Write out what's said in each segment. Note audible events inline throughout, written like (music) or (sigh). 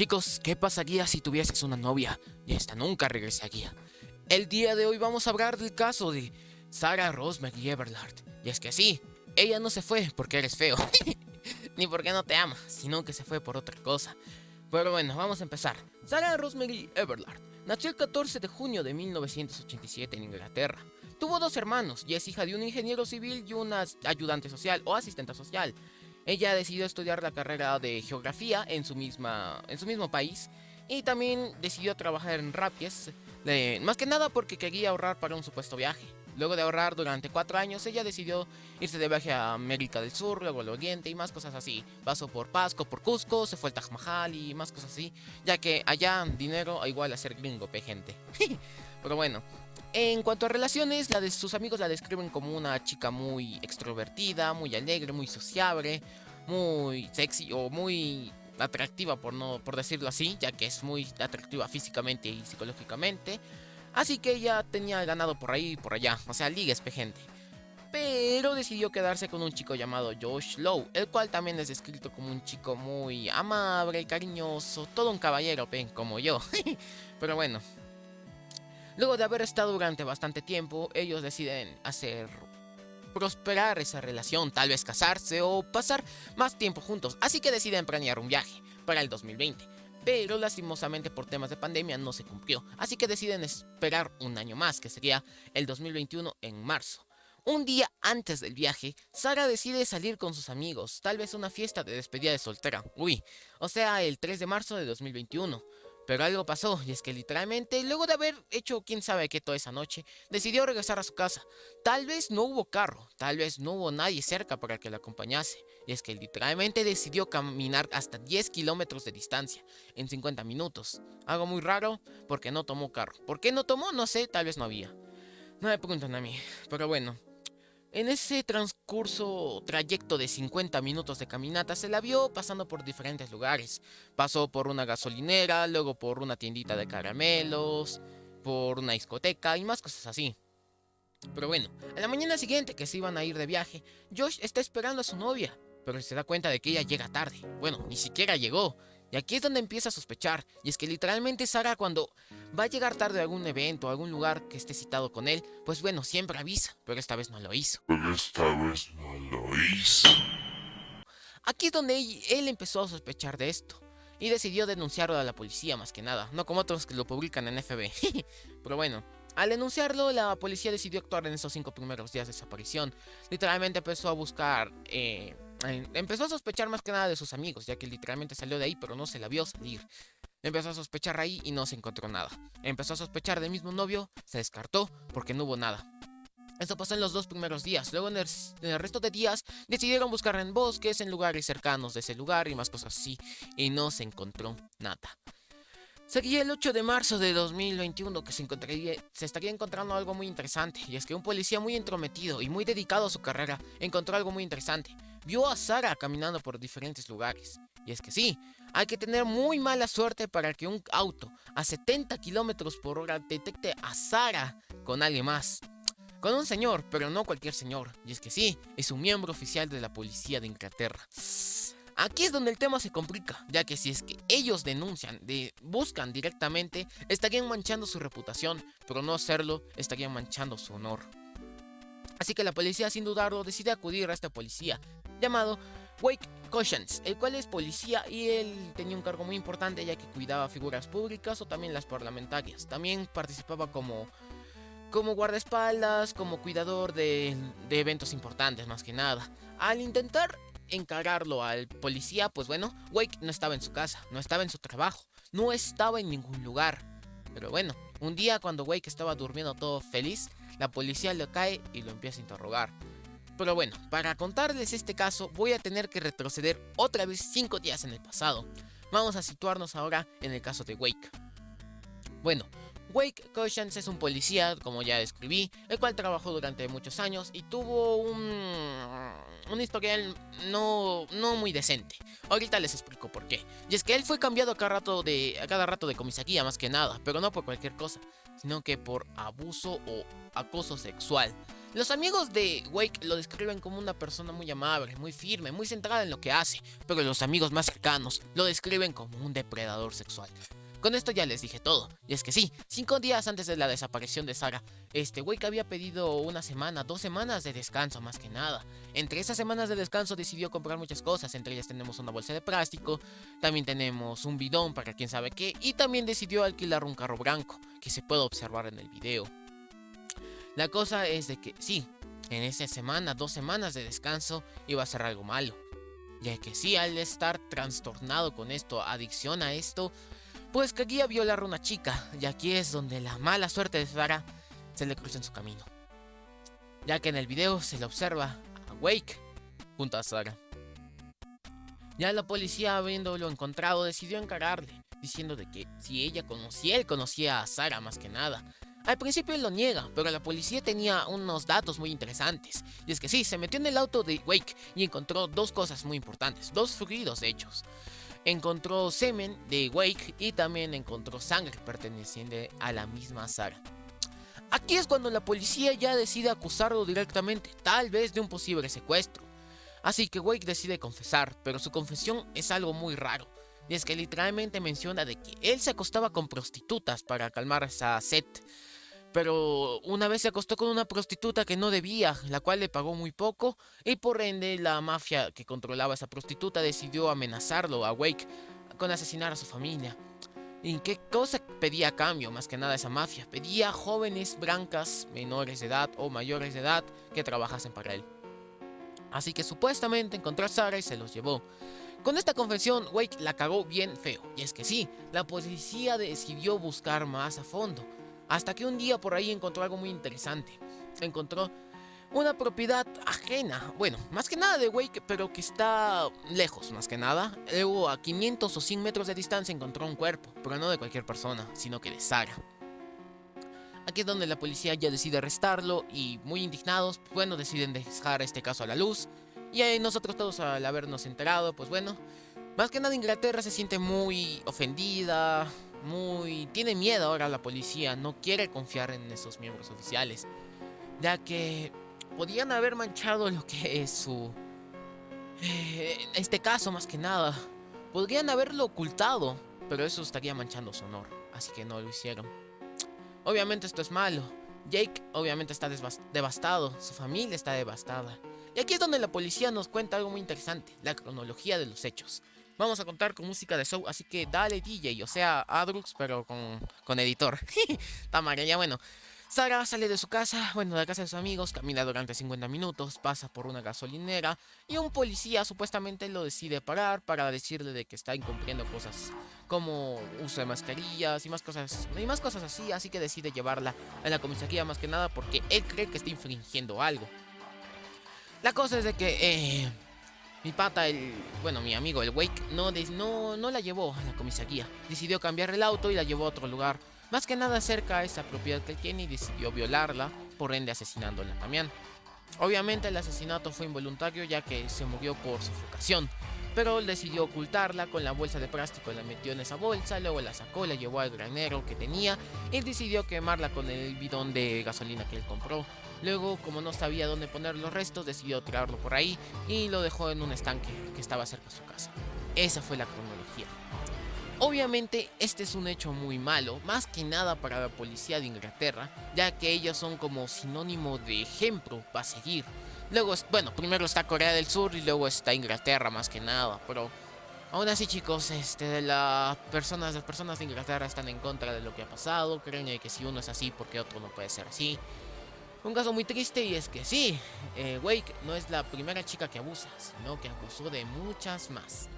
Chicos, ¿qué pasaría si tuvieses una novia y esta nunca regresaría? El día de hoy vamos a hablar del caso de Sarah Rosemary Everard. Y es que sí, ella no se fue porque eres feo, (laughs) ni porque no te ama, sino que se fue por otra cosa. Pero bueno, vamos a empezar. Sarah Rosemary Everard nació el 14 de junio de 1987 en Inglaterra. Tuvo dos hermanos y es hija de un ingeniero civil y una ayudante social o asistente social. Ella decidió estudiar la carrera de geografía en su, misma, en su mismo país y también decidió trabajar en Rapies, más que nada porque quería ahorrar para un supuesto viaje. Luego de ahorrar durante cuatro años, ella decidió irse de viaje a América del Sur, luego al Oriente y más cosas así. Pasó por Pasco, por Cusco, se fue al Taj Mahal y más cosas así, ya que allá dinero igual a ser gringo, pe gente. Pero bueno, en cuanto a relaciones, la de sus amigos la describen como una chica muy extrovertida, muy alegre, muy sociable, muy sexy o muy atractiva por no por decirlo así, ya que es muy atractiva físicamente y psicológicamente. Así que ella tenía ganado por ahí y por allá, o sea, ligues gente. Pero decidió quedarse con un chico llamado Josh Lowe, el cual también es descrito como un chico muy amable, cariñoso, todo un caballero, como yo. (laughs) Pero bueno, Luego de haber estado durante bastante tiempo, ellos deciden hacer prosperar esa relación, tal vez casarse o pasar más tiempo juntos, así que deciden planear un viaje para el 2020. Pero lastimosamente por temas de pandemia no se cumplió, así que deciden esperar un año más, que sería el 2021 en marzo. Un día antes del viaje, Sara decide salir con sus amigos, tal vez una fiesta de despedida de soltera, uy, o sea, el 3 de marzo de 2021. Pero algo pasó, y es que literalmente, luego de haber hecho quién sabe qué toda esa noche, decidió regresar a su casa. Tal vez no hubo carro, tal vez no hubo nadie cerca para que la acompañase. Y es que literalmente decidió caminar hasta 10 kilómetros de distancia, en 50 minutos. Algo muy raro, porque no tomó carro. ¿Por qué no tomó? No sé, tal vez no había. No me preguntan a mí, pero bueno. En ese transcurso trayecto de 50 minutos de caminata se la vio pasando por diferentes lugares. Pasó por una gasolinera, luego por una tiendita de caramelos, por una discoteca y más cosas así. Pero bueno, a la mañana siguiente que se iban a ir de viaje, Josh está esperando a su novia, pero se da cuenta de que ella llega tarde. Bueno, ni siquiera llegó. Y aquí es donde empieza a sospechar, y es que literalmente Sara cuando va a llegar tarde a algún evento o algún lugar que esté citado con él, pues bueno, siempre avisa, pero esta vez no lo hizo. Pero esta vez no lo hizo. Aquí es donde él empezó a sospechar de esto, y decidió denunciarlo a la policía más que nada, no como otros que lo publican en FB. (laughs) pero bueno, al denunciarlo, la policía decidió actuar en esos cinco primeros días de desaparición. Literalmente empezó a buscar... Eh, empezó a sospechar más que nada de sus amigos, ya que literalmente salió de ahí, pero no se la vio salir. Empezó a sospechar ahí y no se encontró nada. Empezó a sospechar del mismo novio, se descartó porque no hubo nada. Esto pasó en los dos primeros días. Luego en el, resto de días decidieron buscar en bosques, en lugares cercanos de ese lugar y más cosas así. Y no se encontró nada. Sería el 8 de marzo de 2021 que se, encontraría, se estaría encontrando algo muy interesante, y es que un policía muy entrometido y muy dedicado a su carrera encontró algo muy interesante. Vio a Sara caminando por diferentes lugares. Y es que sí, hay que tener muy mala suerte para que un auto a 70 kilómetros por hora detecte a Sara con alguien más. Con un señor, pero no cualquier señor. Y es que sí, es un miembro oficial de la policía de Inglaterra. Aquí es donde el tema se complica, ya que si es que ellos denuncian, de, buscan directamente, estarían manchando su reputación, pero no hacerlo estarían manchando su honor. Así que la policía sin dudarlo decide acudir a este policía, llamado Wake Cushions, el cual es policía y él tenía un cargo muy importante ya que cuidaba figuras públicas o también las parlamentarias. También participaba como, como guardaespaldas, como cuidador de, de eventos importantes más que nada. Al intentar encargarlo al policía, pues bueno, Wake no estaba en su casa, no estaba en su trabajo, no estaba en ningún lugar. Pero bueno, un día cuando Wake estaba durmiendo todo feliz, la policía le cae y lo empieza a interrogar. Pero bueno, para contarles este caso voy a tener que retroceder otra vez 5 días en el pasado. Vamos a situarnos ahora en el caso de Wake. Bueno, Wake Cushions es un policía, como ya describí, el cual trabajó durante muchos años y tuvo un, un historial no, no muy decente. Ahorita les explico por qué. Y es que él fue cambiado a cada rato de, a cada rato de comisaría, más que nada, pero no por cualquier cosa, sino que por abuso o acoso sexual. Los amigos de Wake lo describen como una persona muy amable, muy firme, muy centrada en lo que hace, pero los amigos más cercanos lo describen como un depredador sexual. Con esto ya les dije todo, y es que sí, cinco días antes de la desaparición de Sara, este Wake había pedido una semana, dos semanas de descanso más que nada. Entre esas semanas de descanso decidió comprar muchas cosas, entre ellas tenemos una bolsa de plástico, también tenemos un bidón para quien sabe qué, y también decidió alquilar un carro blanco, que se puede observar en el video. La cosa es de que sí, en esa semana, dos semanas de descanso, iba a ser algo malo. Ya que sí, al estar trastornado con esto, adicción a esto, pues quería violar a una chica, y aquí es donde la mala suerte de Sara se le cruza en su camino. Ya que en el video se le observa a Wake junto a Sara. Ya la policía, habiéndolo encontrado, decidió encararle, diciendo de que si ella conocía, él conocía a Sara más que nada, al principio él lo niega, pero la policía tenía unos datos muy interesantes. Y es que sí, se metió en el auto de Wake y encontró dos cosas muy importantes, dos fluidos hechos. Encontró semen de Wake y también encontró sangre perteneciente a la misma Sara. Aquí es cuando la policía ya decide acusarlo directamente, tal vez de un posible secuestro. Así que Wake decide confesar, pero su confesión es algo muy raro. Y es que literalmente menciona de que él se acostaba con prostitutas para calmar esa sed pero una vez se acostó con una prostituta que no debía, la cual le pagó muy poco, y por ende la mafia que controlaba a esa prostituta decidió amenazarlo a Wake con asesinar a su familia. ¿Y qué cosa pedía a cambio? Más que nada esa mafia. Pedía jóvenes blancas, menores de edad o mayores de edad que trabajasen para él. Así que supuestamente encontró a Sara y se los llevó. Con esta confesión, Wake la cagó bien feo. Y es que sí, la policía decidió buscar más a fondo. Hasta que un día por ahí encontró algo muy interesante. Encontró una propiedad ajena, bueno, más que nada de Wake, pero que está lejos, más que nada. Luego a 500 o 100 metros de distancia encontró un cuerpo, pero no de cualquier persona, sino que de Sara. Aquí es donde la policía ya decide arrestarlo y muy indignados, bueno, deciden dejar este caso a la luz. Y ahí nosotros todos al habernos enterado, pues bueno, más que nada Inglaterra se siente muy ofendida, muy... Tiene miedo ahora la policía, no quiere confiar en esos miembros oficiales. Ya que podían haber manchado lo que es su... Eh, este caso más que nada. Podrían haberlo ocultado, pero eso estaría manchando su honor. Así que no lo hicieron. Obviamente esto es malo. Jake obviamente está devastado, su familia está devastada. Y aquí es donde la policía nos cuenta algo muy interesante, la cronología de los hechos vamos a contar con música de show, así que dale DJ, o sea, Adrux, pero con, con editor. (laughs) Tamara, ya bueno. Sara sale de su casa, bueno, de la casa de sus amigos, camina durante 50 minutos, pasa por una gasolinera y un policía supuestamente lo decide parar para decirle de que está incumpliendo cosas como uso de mascarillas y más cosas y más cosas así, así que decide llevarla a la comisaría más que nada porque él cree que está infringiendo algo. La cosa es de que eh, mi pata, el, bueno, mi amigo, el Wake, no, no, no la llevó a la comisaría. Decidió cambiar el auto y la llevó a otro lugar. Más que nada cerca a esa propiedad que tiene y decidió violarla, por ende asesinándola también. Obviamente el asesinato fue involuntario ya que se murió por sufocación. Pero él decidió ocultarla con la bolsa de plástico, la metió en esa bolsa, luego la sacó, la llevó al granero que tenía y decidió quemarla con el bidón de gasolina que él compró. Luego, como no sabía dónde poner los restos, decidió tirarlo por ahí y lo dejó en un estanque que estaba cerca de su casa. Esa fue la cronología. Obviamente este es un hecho muy malo, más que nada para la policía de Inglaterra, ya que ellos son como sinónimo de ejemplo para seguir. Luego, bueno, primero está Corea del Sur y luego está Inglaterra más que nada, pero aún así chicos, este, las personas, las personas de Inglaterra están en contra de lo que ha pasado, creen que si uno es así, porque otro no puede ser así. Un caso muy triste y es que sí, eh, Wake no es la primera chica que abusa, sino que abusó de muchas más.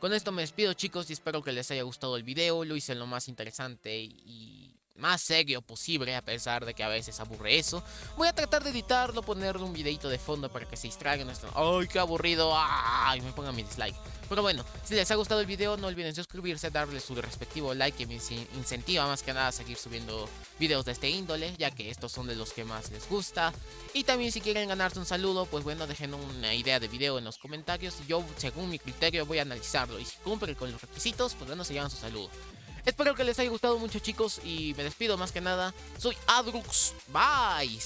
Con esto me despido chicos y espero que les haya gustado el video, lo hice lo más interesante y más serio posible, a pesar de que a veces aburre eso. Voy a tratar de editarlo, ponerle un videito de fondo para que se distraigan. ¡Ay, qué aburrido! ¡Ay! Me pongan mi dislike. Pero bueno, si les ha gustado el video, no olviden suscribirse, darle su respectivo like que me incentiva más que nada a seguir subiendo videos de este índole, ya que estos son de los que más les gusta. Y también si quieren ganarse un saludo, pues bueno, dejen una idea de video en los comentarios y yo, según mi criterio, voy a analizarlo. Y si cumplen con los requisitos, pues bueno, se llevan su saludo. Espero que les haya gustado mucho chicos y me despido más que nada. Soy Adrux. Bye.